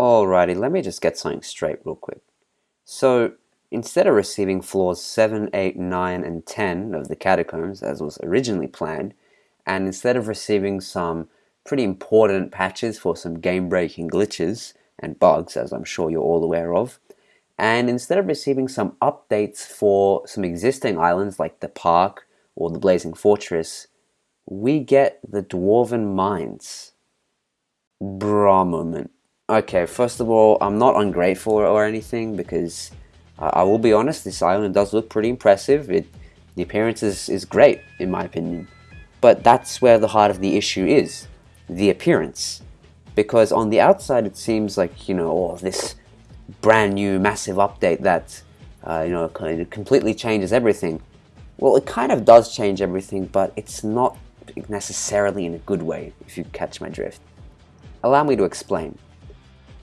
Alrighty, let me just get something straight real quick. So, instead of receiving floors 7, 8, 9, and 10 of the catacombs, as was originally planned, and instead of receiving some pretty important patches for some game-breaking glitches and bugs, as I'm sure you're all aware of, and instead of receiving some updates for some existing islands like the park or the Blazing Fortress, we get the Dwarven Mines. Bra moment. Okay, first of all, I'm not ungrateful or anything because uh, I will be honest, this island does look pretty impressive. It, the appearance is, is great, in my opinion. But that's where the heart of the issue is, the appearance. Because on the outside it seems like, you know, oh, this brand new massive update that, uh, you know, kind of completely changes everything. Well, it kind of does change everything, but it's not necessarily in a good way, if you catch my drift. Allow me to explain.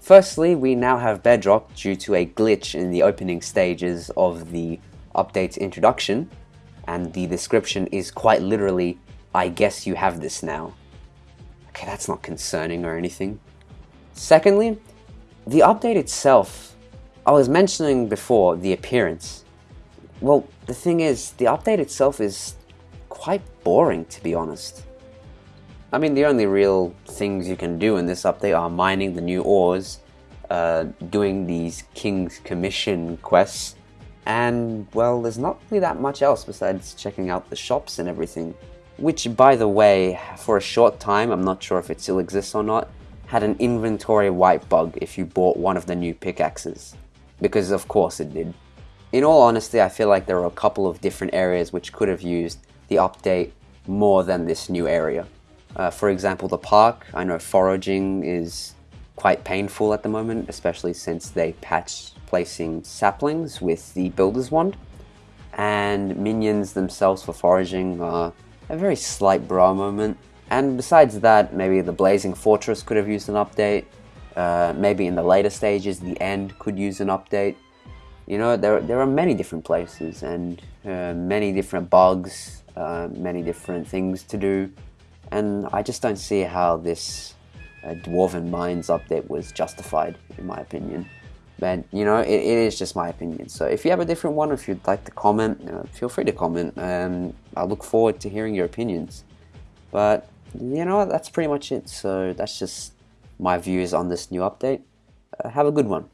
Firstly, we now have Bedrock due to a glitch in the opening stages of the update's introduction, and the description is quite literally, I guess you have this now. Okay, that's not concerning or anything. Secondly, the update itself, I was mentioning before the appearance. Well, the thing is, the update itself is quite boring to be honest. I mean, the only real things you can do in this update are mining the new ores, uh, doing these King's Commission quests, and, well, there's not really that much else besides checking out the shops and everything. Which, by the way, for a short time, I'm not sure if it still exists or not, had an inventory wipe bug if you bought one of the new pickaxes. Because of course it did. In all honesty, I feel like there are a couple of different areas which could have used the update more than this new area. Uh, for example, the park, I know foraging is quite painful at the moment, especially since they patched placing saplings with the Builder's Wand. And minions themselves for foraging are a very slight bra moment. And besides that, maybe the Blazing Fortress could have used an update. Uh, maybe in the later stages, the end could use an update. You know, there, there are many different places and uh, many different bugs, uh, many different things to do and I just don't see how this uh, Dwarven Mines update was justified, in my opinion. But, you know, it, it is just my opinion. So if you have a different one, if you'd like to comment, uh, feel free to comment. Um, I look forward to hearing your opinions. But, you know, that's pretty much it. So that's just my views on this new update. Uh, have a good one.